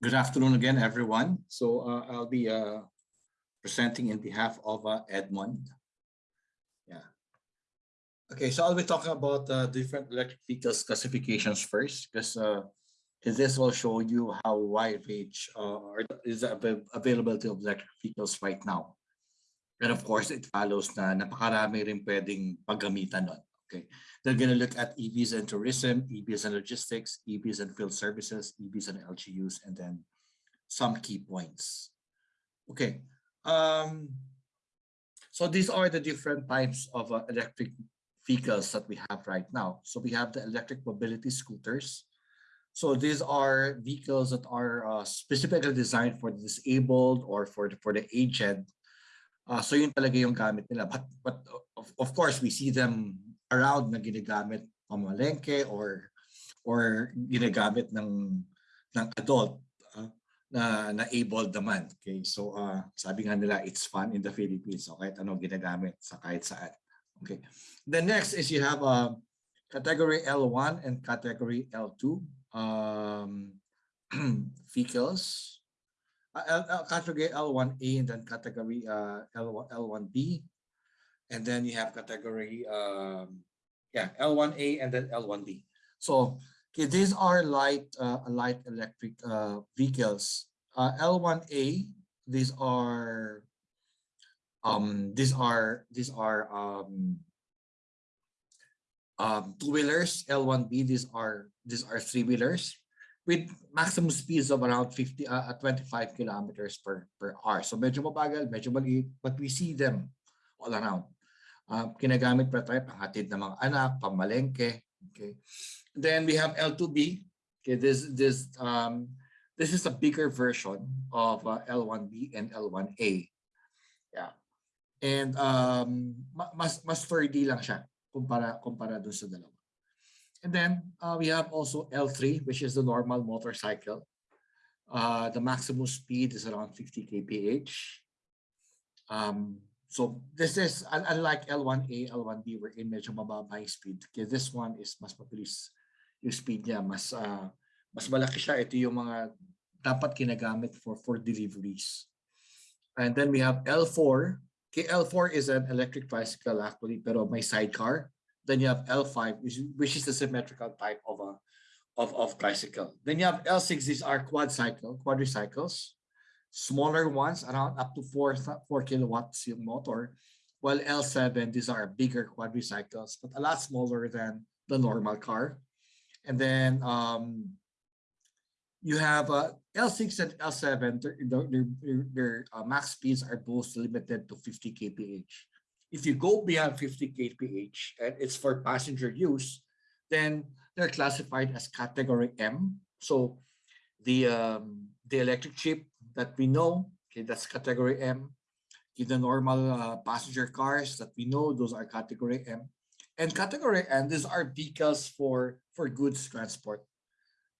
Good afternoon again, everyone. So uh, I'll be uh, presenting in behalf of uh, Edmond. Yeah. Okay, so I'll be talking about uh, different electric vehicles classifications first, because uh, this will show you how wide uh, is the avail availability of electric vehicles right now. And of course, it follows na napakarami rin pwedeng paggamitan nun. Okay, they're going to look at EVs and tourism, EVs and logistics, EVs and field services, EVs and LGUs, and then some key points. Okay, um, so these are the different types of uh, electric vehicles that we have right now. So we have the electric mobility scooters. So these are vehicles that are uh, specifically designed for the disabled or for the, for the aged. Uh, so yun talaga yung gamit nila. But, but of, of course, we see them around na ginagamit pamalengke or or ginagamit ng ng adult uh, na na able naman. Okay so uh, sabi nga nila it's fun in the Philippines. So kahit ano ginagamit sa kahit saan. Okay the next is you have a uh, category L1 and category L2 um vehicles uh, uh, category L1A and then category uh, L1 L1B and then you have category um, yeah L1A and then L1B. So okay, these are light uh, light electric uh, vehicles. Uh, L1A these are um these are these are um um two wheelers L1B these are these are three wheelers with maximum speeds of around 50 uh, 25 kilometers per per hour so maliit but we see them all around uh, kinagamit pa tayo panghatid ng mga anak, pamalengke. Okay. Then we have L2B. Okay, this this um this is a bigger version of uh, L1B and L1A. Yeah. And um mas mas sturdy lang siya kumpara kumpara doon sa dalawa. And then uh, we have also L3 which is the normal motorcycle. Uh, the maximum speed is around 50 kph. Um, so this is unlike L1A, L1B, we're in medyo mababa yung speed. Okay, this one is mas mabilis yung speed niya, mas uh, mas malaki siya. Ito yung mga dapat kinagamit for for deliveries. And then we have L4. Okay, L4 is an electric tricycle actually, pero may sidecar. Then you have L5, which, which is the symmetrical type of a of, of tricycle. Then you have L6, these are quad cycle, quadricycles smaller ones around up to 4, 4 kilowatts yung motor, while L7, these are bigger quadricycles, but a lot smaller than the normal car. And then um, you have uh, L6 and L7, their, their, their, their uh, max speeds are both limited to 50 kph. If you go beyond 50 kph and it's for passenger use, then they're classified as category M. So the um, the electric jeep that we know, okay, that's category M. In the normal uh, passenger cars that we know, those are category M. And category N, these are vehicles for, for goods transport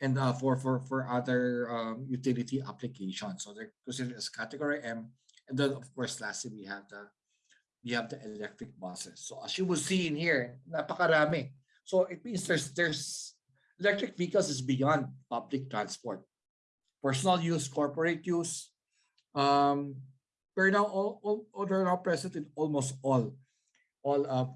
and uh, for, for, for other um, utility applications. So they're considered as category M. And then of course, lastly, we have the we have the electric buses. So as you will see in here, napakarami. So it means there's there's electric vehicles is beyond public transport personal use, corporate use. Um, we're now all, all, all they're now present in almost all all uh,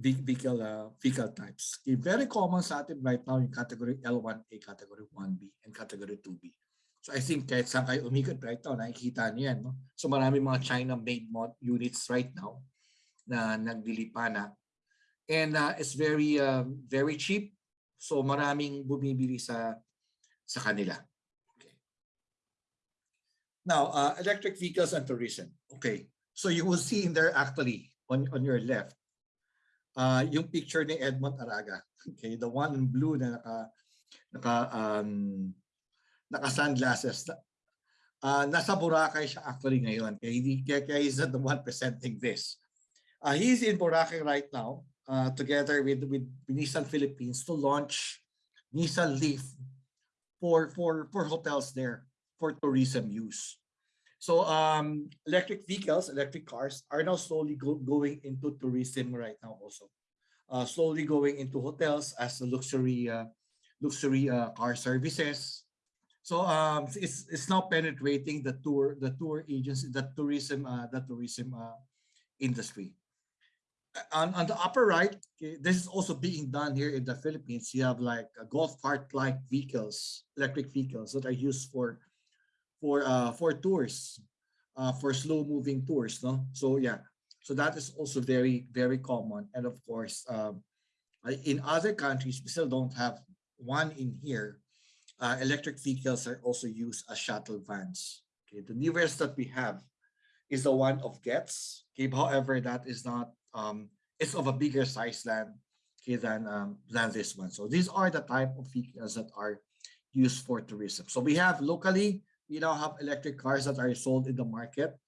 vehicle uh, vehicle types. Okay, very common sa atin right now yung category L1A, category 1B, and category 2B. So I think kahit saan kayo umikot right now, nakikita niyo yan. No? So marami mga China-made units right now na nagdilipa na. And uh, it's very uh, very cheap. So maraming bumibili sa sa kanila. Now, uh, electric vehicles and tourism. Okay, so you will see in there actually on, on your left, uh, yung picture ni Edmond Araga. Okay, the one in blue na naka, naka, um, naka sunglasses. Uh, nasa Boracay siya actually ngayon. Kaya, hindi, kaya, kaya he's not the one presenting this. Uh, he's in Boracay right now uh, together with, with Nissan Philippines to launch Nissan Leaf for, for, for hotels there for tourism use. So um, electric vehicles, electric cars are now slowly go going into tourism right now also. Uh, slowly going into hotels as luxury uh, luxury uh, car services. So um, it's it's now penetrating the tour the tour agency the tourism uh, the tourism uh, industry. On, on the upper right, okay, this is also being done here in the Philippines. You have like a golf cart like vehicles, electric vehicles that are used for for uh, for tours, uh, for slow moving tours. No, so yeah, so that is also very very common. And of course, um, in other countries, we still don't have one in here uh, electric vehicles are also used as shuttle vans. Okay, the newest that we have is the one of Gets. Okay, however, that is not um, it's of a bigger size than okay than um, than this one. So these are the type of vehicles that are used for tourism. So we have locally, we now have electric cars that are sold in the market.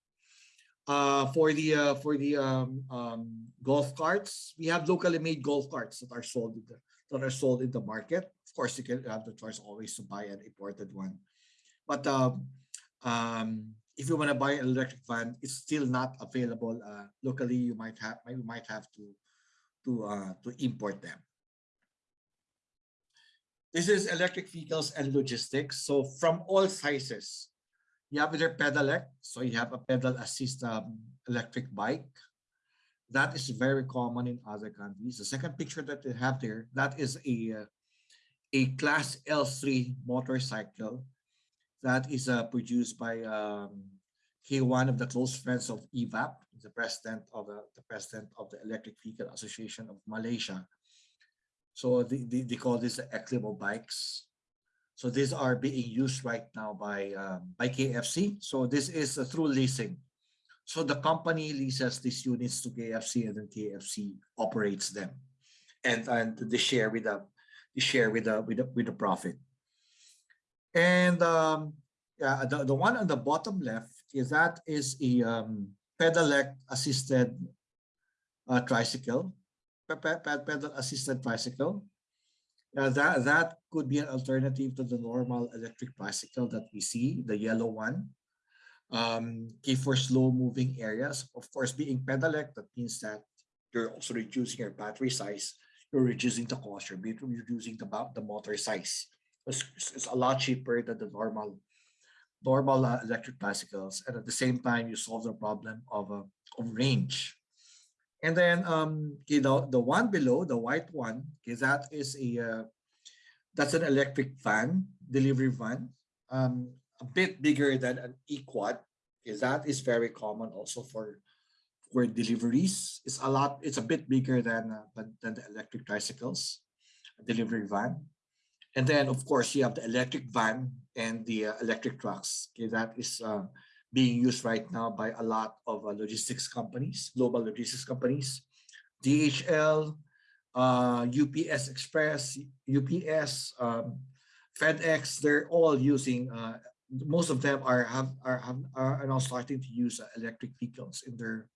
Uh, for the uh, for the um, um, golf carts, we have locally made golf carts that are sold in the, that are sold in the market. Of course, you can have the choice always to buy an imported one. But um, um, if you want to buy an electric van, it's still not available uh, locally. You might have you might have to to uh, to import them. This is electric vehicles and logistics. So from all sizes, you have either pedelec, so you have a pedal assist um, electric bike, that is very common in other countries. The second picture that they have there, that is a, a class L3 motorcycle that is uh, produced by um, one of the close friends of EVAP, the president of the, the president of the Electric Vehicle Association of Malaysia. So they, they, they call this the bikes. So these are being used right now by um, by KFC. So this is uh, through leasing. So the company leases these units to KFC and then KFC operates them and, and they share with the they share with the with the, with the profit. And um, yeah, the, the one on the bottom left is that is a um, pedelec assisted uh, tricycle, pedal assisted bicycle. That that could be an alternative to the normal electric bicycle that we see, the yellow one um, okay, for slow moving areas. Of course, being pedelec, that means that you're also reducing your battery size, you're reducing the cost, you're reducing the, the motor size. It's, it's a lot cheaper than the normal normal uh, electric bicycles. And at the same time, you solve the problem of, uh, of range. And then um, okay, the, the one below, the white one, okay, that is a, uh, that's an electric van, delivery van. Um, a bit bigger than an equad is that is very common also for for deliveries it's a lot it's a bit bigger than uh, than the electric tricycles delivery van and then of course you have the electric van and the uh, electric trucks okay that is uh, being used right now by a lot of uh, logistics companies global logistics companies dhl ups uh, express ups um, fedex they're all using uh, most of them are have are have are now starting to use uh, electric vehicles in their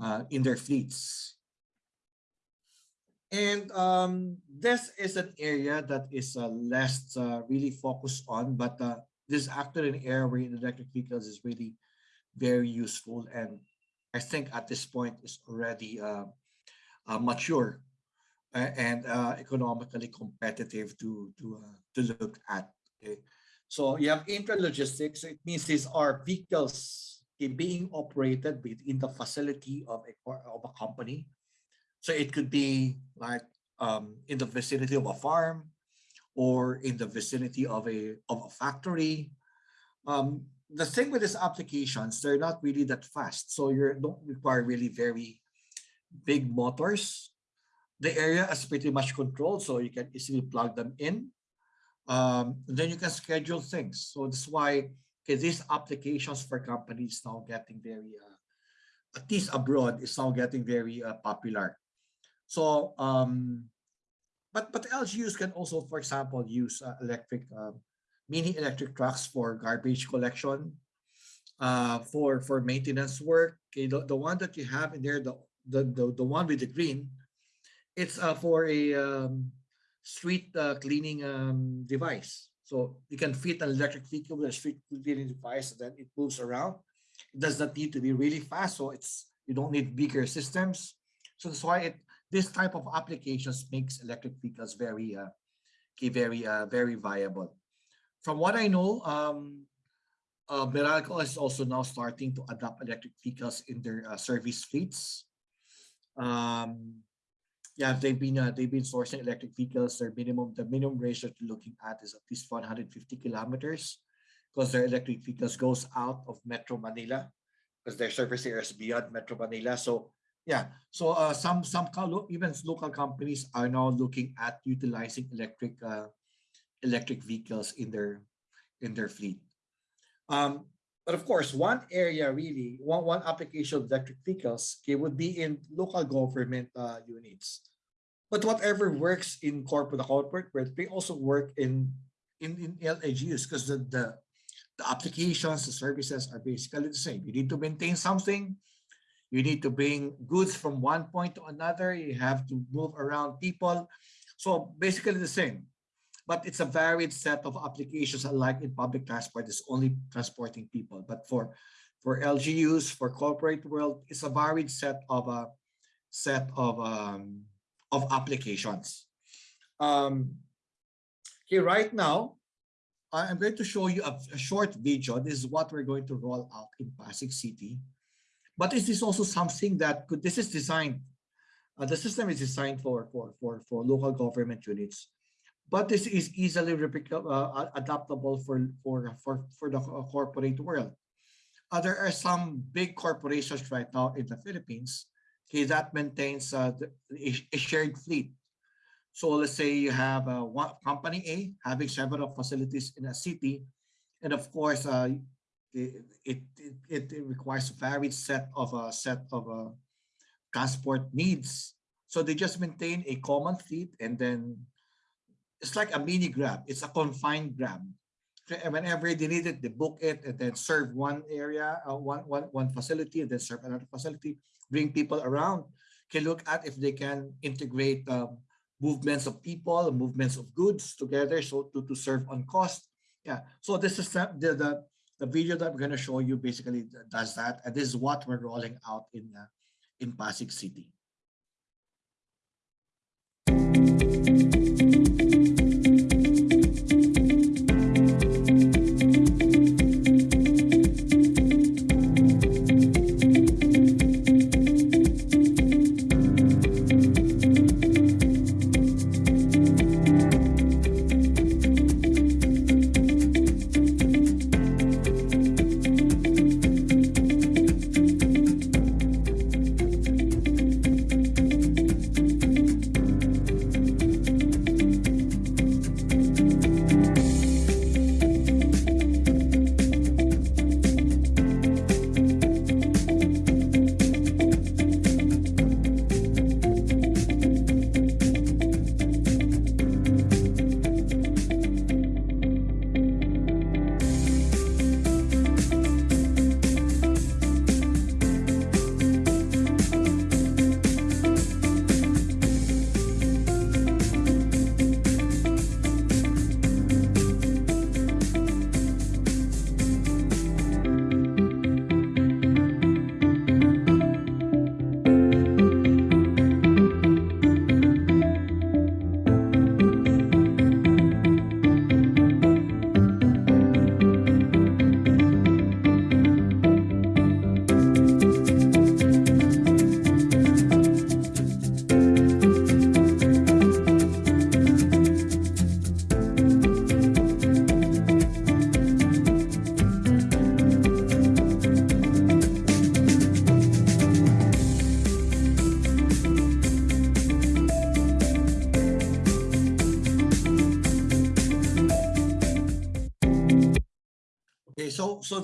uh, in their fleets. And um, this is an area that is uh, less really focused on, but this is actually an area where electric vehicles is really very useful. And I think at this point is already uh, uh, mature and uh, economically competitive to to uh, to look at. Okay. So you have intralogistics. It means these are vehicles being operated within the facility of a, of a company. So it could be like um, in the vicinity of a farm or in the vicinity of a, of a factory. Um, the thing with these applications, they're not really that fast. So you don't require really very big motors. The area is pretty much controlled, so you can easily plug them in um, then you can schedule things. So that's why okay, these applications for companies now getting very, uh, at least abroad, is now getting very uh, popular. So, um, but but LGUs can also, for example, use uh, electric um, mini electric trucks for garbage collection, uh, for for maintenance work. Okay, the, the one that you have in there, the the the, the one with the green, it's uh, for a um, street uh, cleaning um, device. So you can fit an electric vehicle with a street cleaning device, and then it moves around. It does not need to be really fast, so it's you don't need bigger systems. So that's why it this type of applications makes electric vehicles very uh, very uh, very viable. from what I know, um, uh, is also now starting to adopt electric vehicles in their uh, service fleets. Um, yeah, they've been uh, they've been sourcing electric vehicles. Their minimum the minimum range that you're looking at is at least 150 kilometers, because their electric vehicles goes out of Metro Manila, because their service area is beyond Metro Manila. So yeah, so uh, some some even local companies are now looking at utilizing electric uh, electric vehicles in their in their fleet. Um, but of course, one area really, one, one application of electric vehicles okay, would be in local government uh, units. But whatever works in corporate, corporate they also work in in, in LGUs because the, the the applications, the services are basically the same. You need to maintain something. You need to bring goods from one point to another. You have to move around people. So basically the same. But it's a varied set of applications unlike in public transport, it's only transporting people. But for for LGUs, for corporate world, it's a varied set of a uh, set of um, of applications. Um, okay, right now, I'm going to show you a, a, short video. This is what we're going to roll out in Pasig City. But this is also something that could, this is designed, uh, the system is designed for, for, for, for local government units. But this is easily uh, adaptable for, for, for, for the corporate world. Uh, there are some big corporations right now in the Philippines okay, that maintains uh, the, a shared fleet. So let's say you have uh, one company A having several facilities in a city, and of course, uh, it, it, it, requires a varied set of a uh, set of uh, transport needs. So they just maintain a common fleet, and then it's like a mini grab. It's a confined grab. Whenever they need it, they book it and then serve one area, uh, one, one, one facility, and then serve another facility bring people around, can look at if they can integrate um, movements of people, movements of goods together so to, to serve on cost. Yeah, so this is the, the, the video that we're going to show you basically does that. And this is what we're rolling out in, uh, in Pasig City.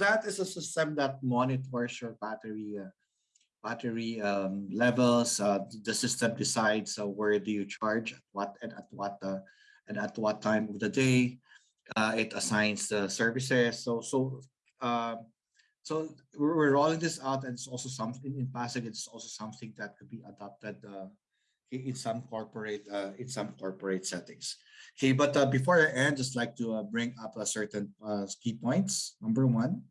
That is a system that monitors your battery uh, battery um, levels. Uh, the system decides uh, where do you charge, at what and at what uh, and at what time of the day. Uh, it assigns the services. So so uh, so we're, rolling this out, and it's also something in Pasig. It's also something that could be adopted in some corporate in some corporate settings. Okay, but uh, before I end, just like to uh, bring up a certain uh, key points. Number one,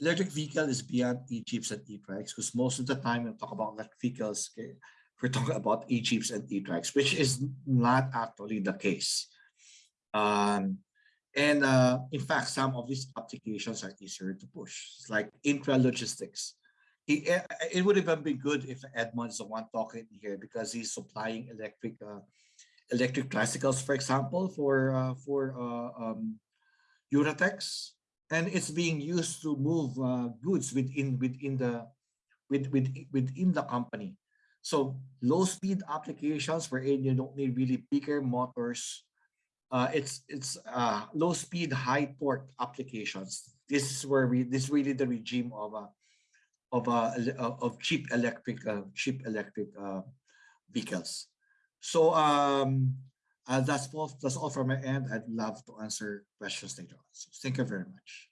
electric vehicle is beyond e-jeeps and e-trikes because most of the time we talk about electric vehicles, okay, we're talking about e-jeeps and e-trikes, which is not actually the case. Um, And uh, in fact, some of these applications are easier to push. It's like intralogistics. It, eh, it would even be good if Edmond's the one talking here because he's supplying electric uh, electric tricycles, for example, for uh, for uh, um, and it's being used to move uh, goods within within the with, with, within the company. So low speed applications wherein you don't need really bigger motors. Uh, it's it's uh, low speed, high torque applications. This is where we this is really the regime of a of a of cheap electric uh, cheap electric uh, vehicles. So um, uh, that's all. That's all from my end. I'd love to answer questions later on. So thank you very much.